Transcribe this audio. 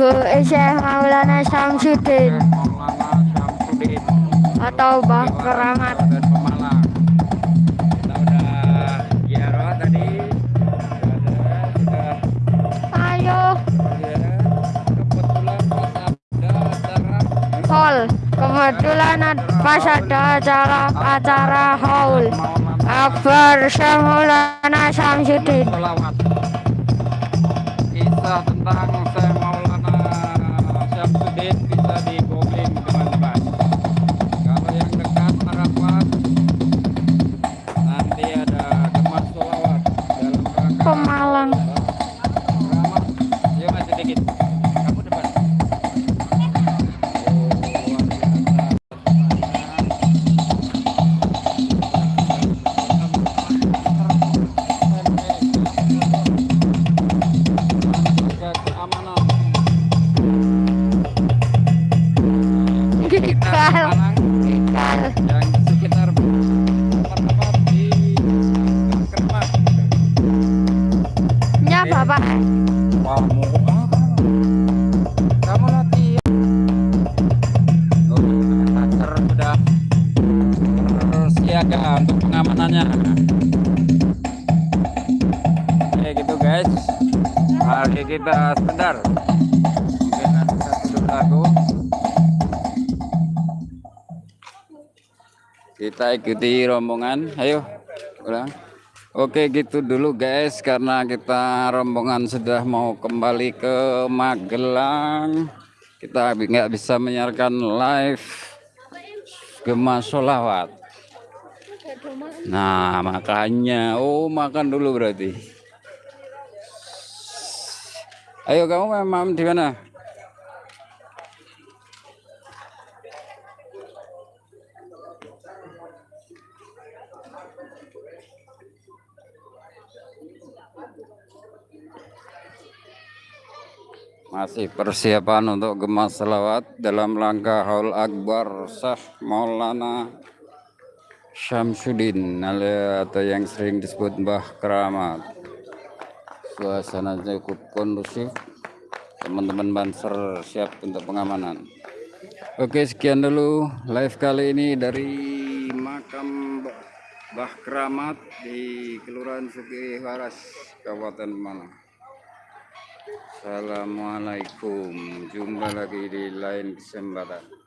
ke Syekh Maulana Syamsuddin. Atau Bah Keramat. Ayo, ya. Kebetulan pas ada acara. Hall. Kebetulan ad- pas ada acara acara haul Akbar Syekh Maulana Syamsuddin. Kisah tentang Syamsuddin bisa di Pemalang Gikal. yang sekitar tempat-tempat di Kermas. Ya Bapak. Kamu kamu latihan. Oh, Tacer sudah siaga untuk pengamanannya. Oke gitu guys. Mari kita sebentar. Kita ikuti rombongan. Ayo, ulang. Oke gitu dulu guys karena kita rombongan sudah mau kembali ke Magelang kita nggak bisa menyiarkan live Gema Solawat nah makanya oh makan dulu berarti ayo kamu memang di mana Masih persiapan untuk gemas selawat dalam langkah haul akbar sah Maulana Syamsuddin atau yang sering disebut Mbah Keramat. Suasana cukup kondusif. Teman-teman Banser siap untuk pengamanan. Oke, sekian dulu live kali ini dari makam Mbah Keramat di Kelurahan Suki Waras, Kabupaten Malang. Assalamualaikum. Jumpa lagi di lain kesempatan.